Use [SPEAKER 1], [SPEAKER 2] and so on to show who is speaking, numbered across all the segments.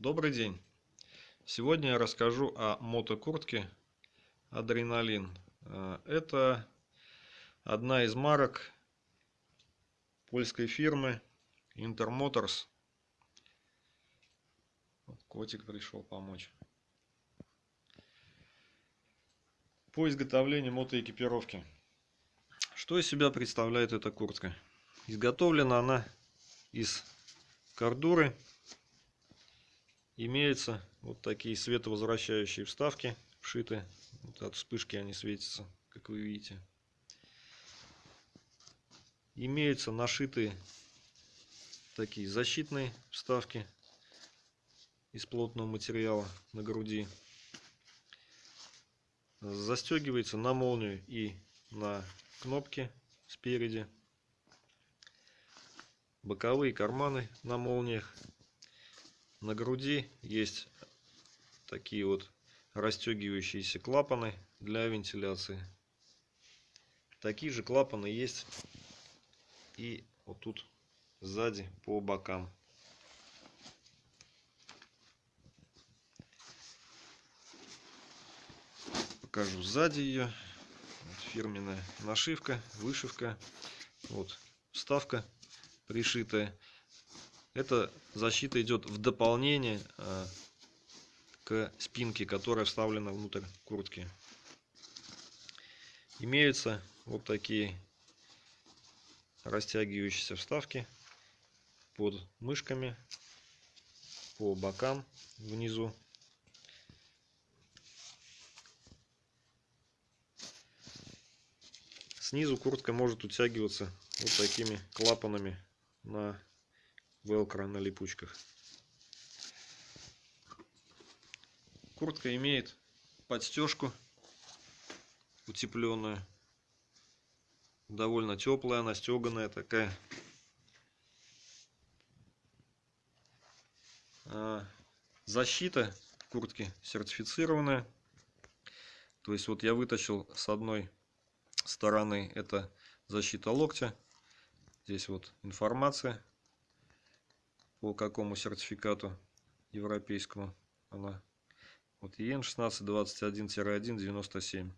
[SPEAKER 1] Добрый день! Сегодня я расскажу о мотокуртке Адреналин. Э, это одна из марок польской фирмы Intermotors. Котик пришел помочь. По изготовлению мотоэкипировки. Что из себя представляет эта куртка? Изготовлена она из кордуры имеются вот такие световозвращающие вставки вшиты. Вот от вспышки они светятся как вы видите. Имеются нашитые такие защитные вставки из плотного материала на груди. Застегивается на молнию и на кнопки спереди. Боковые карманы на молниях на груди. Есть такие вот расстегивающиеся клапаны для вентиляции. Такие же клапаны есть и вот тут сзади по бокам. Покажу сзади ее вот фирменная нашивка вышивка. Вот вставка пришитая эта защита идет в дополнение э, к спинке, которая вставлена внутрь куртки. Имеются вот такие растягивающиеся вставки под мышками, по бокам внизу. Снизу куртка может утягиваться вот такими клапанами на велкро на липучках. Куртка имеет подстежку утепленную. Довольно теплая, она стеганая такая. А, защита куртки сертифицированная. То есть вот я вытащил с одной стороны это защита локтя. Здесь вот информация по какому сертификату европейскому она? Вот ен 16 21 1 97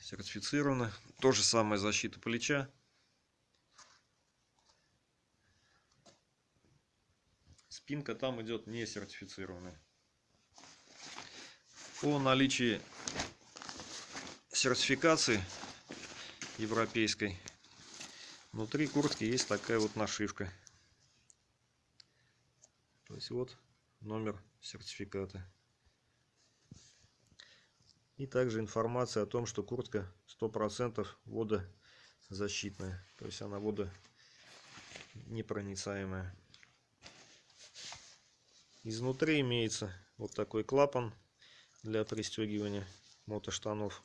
[SPEAKER 1] сертифицирована. То же самое защита плеча. Спинка там идет не сертифицированная. По наличии сертификации европейской внутри куртки есть такая вот нашивка то есть вот номер сертификата. И также информация о том, что куртка 100% водозащитная. То есть она водонепроницаемая. Изнутри имеется вот такой клапан для пристегивания мотоштанов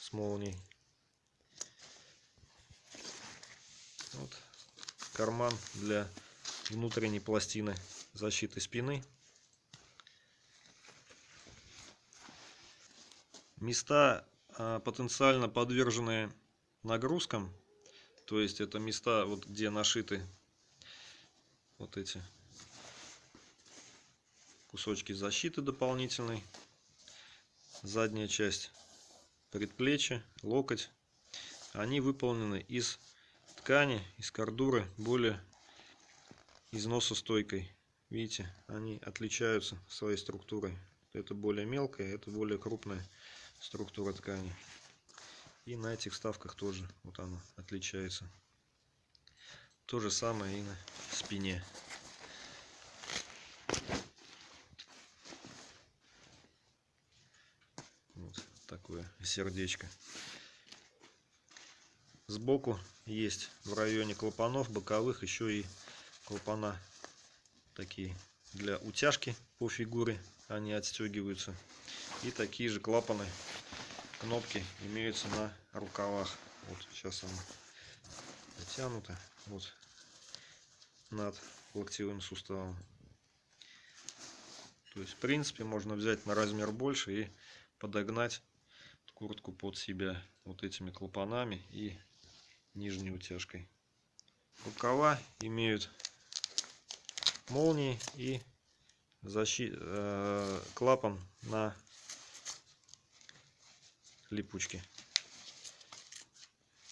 [SPEAKER 1] с молнией. Вот карман для внутренней пластины защиты спины. Места а, потенциально подверженные нагрузкам, то есть это места, вот где нашиты вот эти кусочки защиты дополнительной, задняя часть предплечья, локоть, они выполнены из ткани, из кордуры более износостойкой. Видите, они отличаются своей структурой. Это более мелкая, это более крупная структура ткани. И на этих вставках тоже вот она отличается. То же самое и на спине. Вот такое сердечко. Сбоку есть в районе клапанов боковых еще и клапана такие для утяжки по фигуре они отстегиваются. И такие же клапаны кнопки имеются на рукавах. Вот сейчас она натянута вот над локтевым суставом. То есть в принципе можно взять на размер больше и подогнать куртку под себя вот этими клапанами и нижней утяжкой. Рукава имеют молнии и защи... э, клапан на липучке.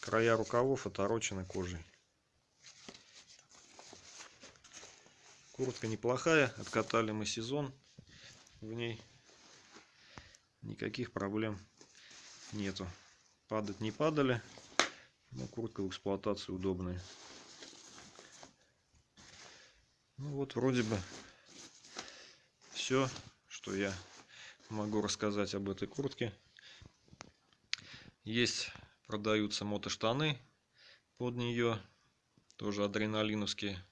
[SPEAKER 1] Края рукавов оторочены кожей. Куртка неплохая, откатали мы сезон в ней. Никаких проблем нету. Падать не падали, но куртка в эксплуатации удобная. Ну вот вроде бы все, что я могу рассказать об этой куртке. Есть, продаются мотоштаны под нее, тоже адреналиновские.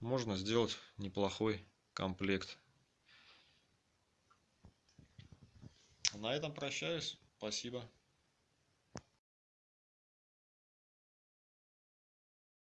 [SPEAKER 1] Можно сделать неплохой комплект. На этом прощаюсь. Спасибо.